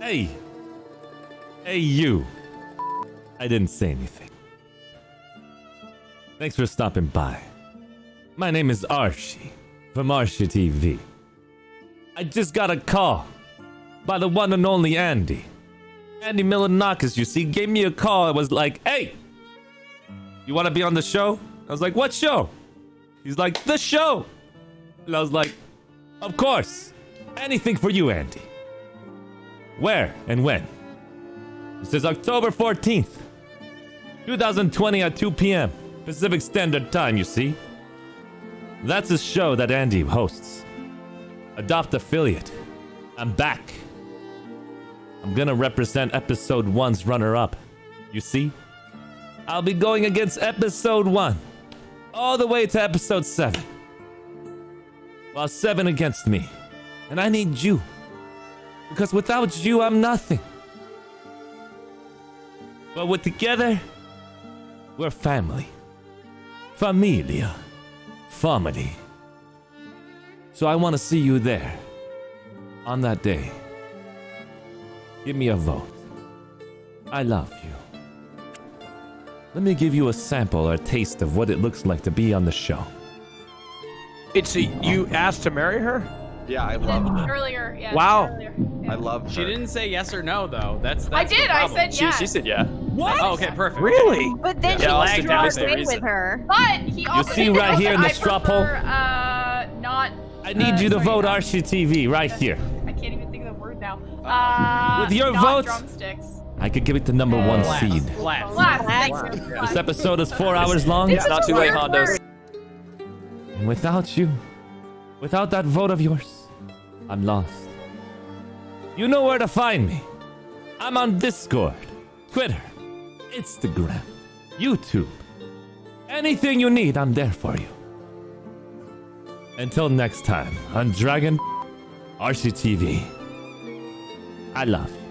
Hey. Hey, you. I didn't say anything. Thanks for stopping by. My name is Archie from Archie TV. I just got a call by the one and only Andy. Andy Milonakis, you see, gave me a call. It was like, hey, you want to be on the show? I was like, what show? He's like, the show. And I was like, of course. Anything for you, Andy. Where and when? It says October 14th, 2020 at 2 p.m. Pacific Standard Time, you see? That's a show that Andy hosts. Adopt Affiliate. I'm back. I'm gonna represent episode 1's runner up. You see? I'll be going against episode 1. All the way to episode 7. While 7 against me. And I need you. Because without you, I'm nothing. But with together, we're family. Familia. Family. So I want to see you there. On that day. Give me a vote. I love you. Let me give you a sample or a taste of what it looks like to be on the show. It's a, you asked to marry her? Yeah, I love it. Earlier, yeah. Wow. Earlier. I love her. She didn't say yes or no though. That's, that's I the did. I problem. said yes. she said yeah. What? Oh, okay, perfect. Really? But then Yeah, she I'll she sit draw down a if there in with her. But he also see right here in the straw poll? Uh, not. I need uh, you to sorry, vote not- Archie TV right here. I can't even think of the word now. Uh, With your not vote? drumsticks. I could give it the number one Flat. seed. Flat. Flat. Flat. Thanks. This episode is four hours long. It's It's not too late, weird Hondos. And without you, without that vote of yours, I'm lost. You know where to find me. I'm on Discord, Twitter, Instagram, YouTube. Anything you need, I'm there for you. Until next time, on Dragon RCTV. I love you.